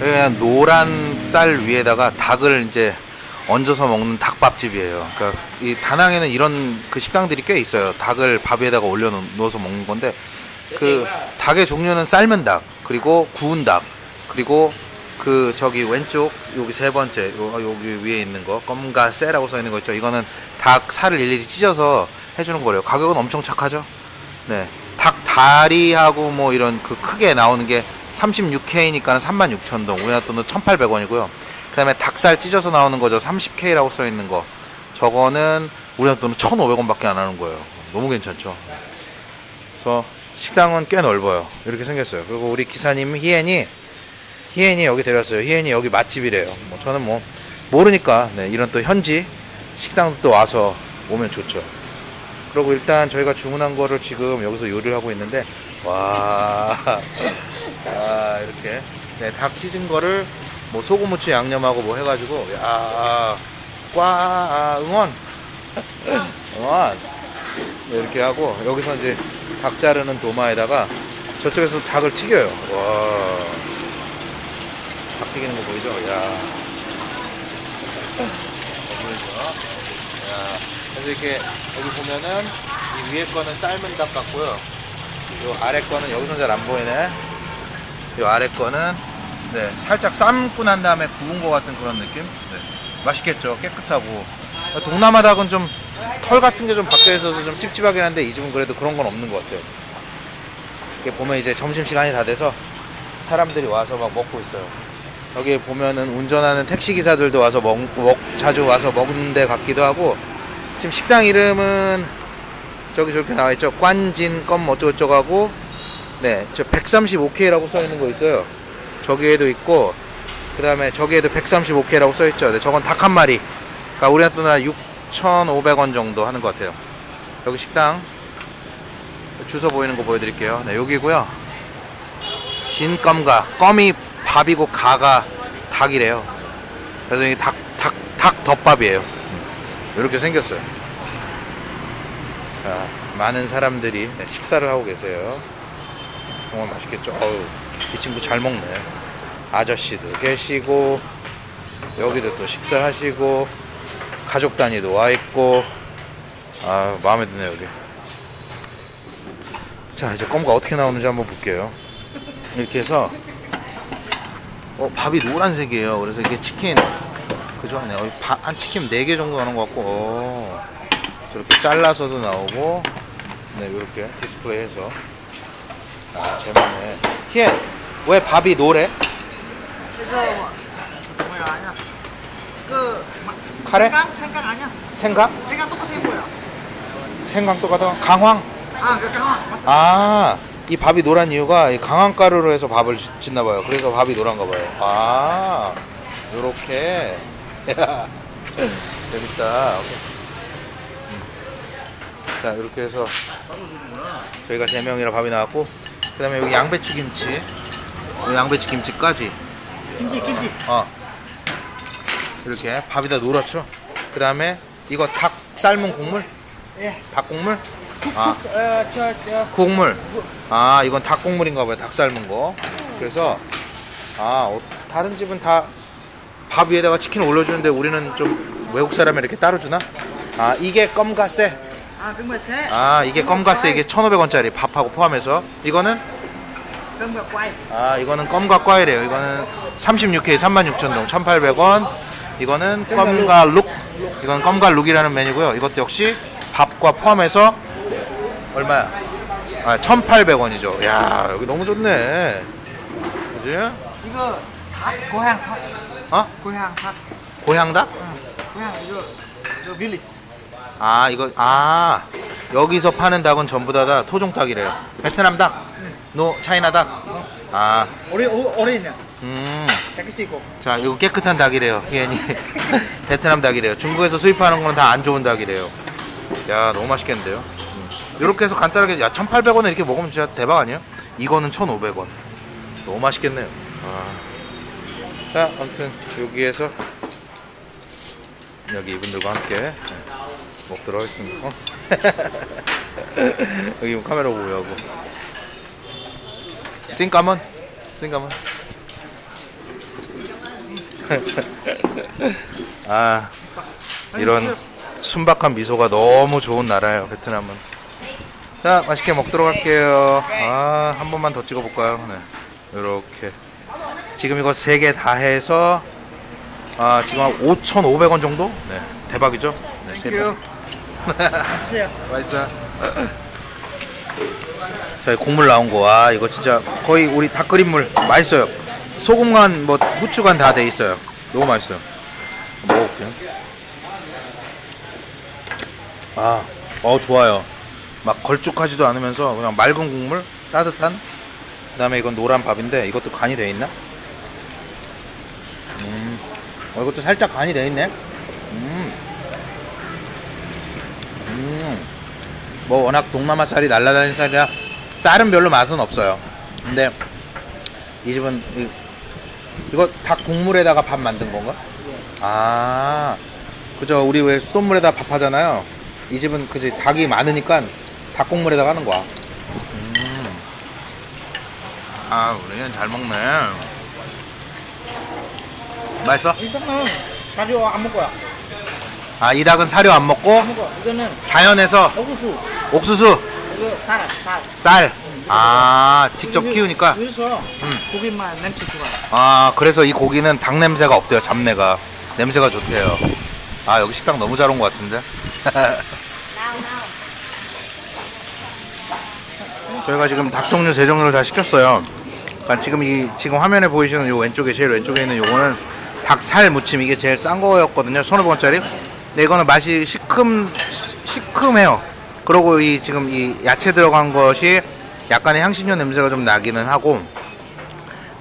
그냥 노란 쌀 위에다가 닭을 이제 얹어서 먹는 닭밥집이에요. 그러니까 이 다낭에는 이런 그 식당들이 꽤 있어요. 닭을 밥 위에다가 올려 놓아서 먹는 건데 그 닭의 종류는 삶은 닭, 그리고 구운 닭, 그리고 그 저기 왼쪽 여기 세 번째 요, 여기 위에 있는 거 껌가세라고 써 있는 거 있죠. 이거는 닭 살을 일일이 찢어서 해주는 거래요. 가격은 엄청 착하죠. 네, 닭 다리하고 뭐 이런 그 크게 나오는 게 36K니까는 36,000동, 우리나라 돈은 1,800원이고요. 그 다음에 닭살 찢어서 나오는 거죠. 30K라고 써 있는 거. 저거는 우리나라 돈은 1,500원 밖에 안 하는 거예요. 너무 괜찮죠. 그래서 식당은 꽤 넓어요. 이렇게 생겼어요. 그리고 우리 기사님 희엔이 희엔이 여기 데려왔어요. 희엔이 여기 맛집이래요. 뭐 저는 뭐 모르니까 네, 이런 또 현지 식당도 또 와서 오면 좋죠. 그리고 일단 저희가 주문한 거를 지금 여기서 요리를 하고 있는데 와, 아, 이렇게 네, 닭 찢은 거를 뭐 소금 후추 양념하고 뭐 해가지고 야, 꽉 아, 응원, 응원 네, 이렇게 하고 여기서 이제 닭 자르는 도마에다가 저쪽에서 닭을 튀겨요. 와, 닭 튀기는 거 보이죠? 야, 그래서 이렇게 여기 보면은 이 위에 거는 삶은 닭 같고요. 요 아래 거는 여기서 잘 안 보이네. 요 아래 거는 네, 살짝 삶고 난 다음에 구운 것 같은 그런 느낌? 네. 맛있겠죠. 깨끗하고. 동남아 닭은 좀 털 같은 게 좀 박혀 있어서 좀 찝찝하긴 한데 이 집은 그래도 그런 건 없는 것 같아요. 이렇게 보면 이제 점심시간이 다 돼서 사람들이 와서 막 먹고 있어요. 여기 보면은 운전하는 택시 기사들도 와서 먹, 먹- 자주 와서 먹는 데 같기도 하고 지금 식당 이름은 저기 저렇게 나와 있죠. 관진 껌 어쩌고저쩌고 하고 네, 저 135K라고 써 있는 거 있어요. 저기에도 있고 그 다음에 저기에도 135K라고 써 있죠. 네, 저건 닭 한 마리. 그러니까 우리나라 돈으로 6,500원 정도 하는 것 같아요. 여기 식당 주소 보이는 거 보여드릴게요. 네, 여기고요. 진껌가 껌이 밥이고 가가 닭이래요. 그래서 이 닭, 닭, 닭 덮밥이에요. 이렇게 생겼어요. 자, 많은 사람들이 네, 식사를 하고 계세요. 정말 맛있겠죠? 어우, 이 친구 잘 먹네. 아저씨도 계시고, 여기도 또 식사하시고, 가족 단위도 와 있고, 아, 마음에 드네, 여기. 자, 이제 껌가 어떻게 나오는지 한번 볼게요. 이렇게 해서, 어, 밥이 노란색이에요. 그래서 이게 치킨, 그죠? 네, 바- 한 치킨 4개 정도 나오는 것 같고, 어, 저렇게 잘라서도 나오고, 네, 이렇게 디스플레이해서. 아, 재밌네. 희애, 왜 밥이 노래? 이거 뭐야 아니야 그 마- 카레? 생강 생강 아니야 생각? 생강 똑같아 뭐야 생강 똑같아? 강황? 아 그 강화 맞어 아, 이 밥이 노란 이유가 이 강황 가루로 해서 밥을 짓- 짓나봐요. 그래서 밥이 노란가 봐요. 아, 요렇게. 재밌다. 오케이. 음. 자, 이렇게 해서 저희가 세 명이라 밥이 나왔고, 그 다음에 여기 양배추 김치, 요 양배추 김치까지, 김치 김치 어, 이렇게 밥이 다 노랗죠. 그 다음에 이거 닭 삶은 국물, 예 닭 국물, 아, 어 저 저 국물. 아, 이건 닭 국물인가 봐요. 닭 삶은 거. 그래서, 아, 어, 다른 집은 다 밥 위에다가 치킨을 올려주는데 우리는 좀 외국 사람이 이렇게 따로 주나? 아, 이게 껌가세. 아새 아, 이게 껌가세. 이게 1,500원짜리 밥하고 포함해서. 이거는, 정말 꽈이 아, 이거는 껌과 꽈이래요. 이거는 36K 36,000동 1,800원. 이거는 껌과 룩. 이건 껌과 룩이라는 메뉴고요. 이것도 역시 밥과 포함해서 얼마야? 아, 1,800원이죠. 야, 여기 너무 좋네. 그지? 이거 닭 고향 닭 어? 고향 닭 고향 닭? 응. 고향 이거 The village. 아 이거 아 여기서 파는 닭은 전부 다, 다 토종 닭이래요. 베트남 닭, 노 차이나 닭. 아, ori orinya. 음? 자 이거 깨끗한 닭이래요. 희연이 베트남 닭이래요. 중국에서 수입하는 거는 다안 좋은 닭이래요. 야 너무 맛있겠는데요. 이렇게 해서 간단하게 야 1,800원에 이렇게 먹으면 진짜 대박 아니에요? 이거는 1,500원. 너무 맛있겠네요. 아. 자 아무튼 여기에서 여기 이분들과 함께 네, 먹도록 하겠습니다. 어? 여기 뭐 카메라 보고 하고. 싱까먼? 싱까먼? 아 이런 순박한 미소가 너무 좋은 나라예요 베트남은 자 맛있게 먹도록 할게요 아 한 번만 더 찍어볼까요 네 이렇게 지금 이거 세개다 해서 아 지금 한 5,500원 정도 네 대박이죠 네, 세 번. Xe. 맛있어 자 국물 나온 거아 이거 진짜 거의 우리 닭 끓인 물. 맛있어요. 소금 간 뭐 후추 간 다 돼 있어요. 너무 맛있어요. 먹어볼게요. 아, 어 좋아요. 막 걸쭉하지도 않으면서 그냥 맑은 국물 따뜻한. 그 다음에 이건 노란 밥인데 이것도 간이 돼 있나? 음, 어, 이것도 살짝 간이 돼 있네 음. 음. 뭐 워낙 동남아 쌀이 날라다니는 쌀이라 쌀은 별로 맛은 없어요. 근데 이 집은 이, 이거 닭 국물에다가 밥 만든 건가? 아, 그죠. 우리 왜 수돗물에다 밥 하잖아요. 이 집은 그지 닭이 많으니까 닭 국물에다가 하는 거야. 음. 아, 우리는 잘 먹네. 맛있어? 이거는 사료 안 먹어요. 아, 이 닭은 사료 안 먹고. 이거는 자연에서 옥수수. 옥수수, 이거 쌀, 쌀. 쌀. 아, 직접 키우니까. 여기서 음. 고기만 냄새 좋아요. 아 그래서 이 고기는 닭 냄새가 없대요 잡내가 냄새가 좋대요 아 여기 식당 너무 잘 온 것 같은데 저희가 지금 닭 종류 세 종류를 다 시켰어요 그러니까 지금 이 지금 화면에 보이시는 요 왼쪽에 제일 왼쪽에 있는 요거는 닭 살 무침 이게 제일 싼 거였거든요 1,500원짜리 근데 이거는 맛이 시큼 시- 시큼해요 그리고 이 지금 이 야채 들어간 것이 약간의 향신료 냄새가 좀 나기는 하고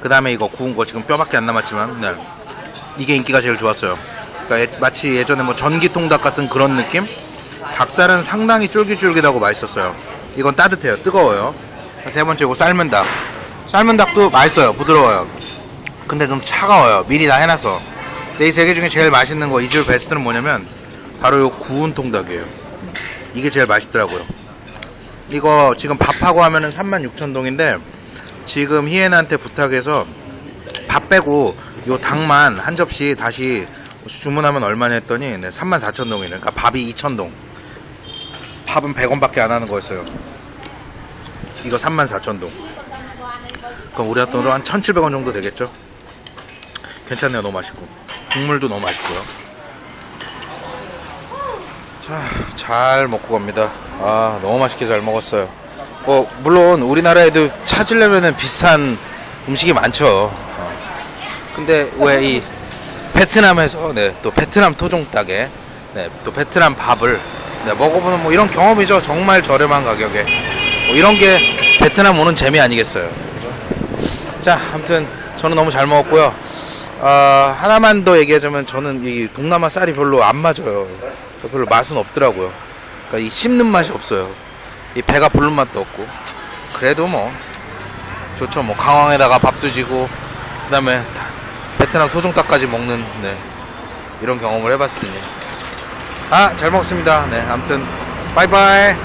그 다음에 이거 구운 거 지금 뼈밖에 안 남았지만 네. 이게 인기가 제일 좋았어요. 그러니까 예- 마치 예전에 뭐 전기통 닭 같은 그런 느낌? 닭살은 상당히 쫄깃쫄깃하고 맛있었어요. 이건 따뜻해요. 뜨거워요. 세 번째 이거 삶은 닭. 삶은 닭도 맛있어요. 부드러워요. 근데 좀 차가워요. 미리 다 해놔서. 근데 이 세 개 중에 제일 맛있는 거, 이집 베스트는 뭐냐면 바로 요 구운 통닭이에요. 이게 제일 맛있더라고요. 이거 지금 밥하고 하면은 36,000동인데 지금 희애나한테 부탁해서 밥 빼고 요 닭만 한 접시 다시 주문하면 얼마냐 했더니 네, 34,000동이네. 그러니까 밥이 2,000동. 밥은 100원밖에 안 하는 거였어요. 이거 34,000동. 그럼 우리 돈으로 한 1,700원 정도 되겠죠? 괜찮네요. 너무 맛있고. 국물도 너무 맛있고요. 자, 잘 먹고 갑니다. 아, 너무 맛있게 잘 먹었어요. 뭐 물론 우리나라에도 찾으려면은 비슷한 음식이 많죠. 어. 근데 왜 이 베트남에서 네, 또 베트남 토종 닭에 네, 또 베트남 밥을 네, 먹어보는 뭐 이런 경험이죠. 정말 저렴한 가격에 뭐 이런 게 베트남 오는 재미 아니겠어요. 자, 아무튼 저는 너무 잘 먹었고요. 아, 하나만 더 얘기하자면 저는 이 동남아 쌀이 별로 안 맞아요. 별로 맛은 없더라고요. 그러니까 이 씹는 맛이 없어요. 이 배가 부른 맛도 없고. 그래도 뭐 좋죠. 뭐 강황에다가 밥도 지고 그다음에 베트남 토종닭까지 먹는 네 이런 경험을 해봤으니. 아 잘 먹습니다. 네 아무튼 바이바이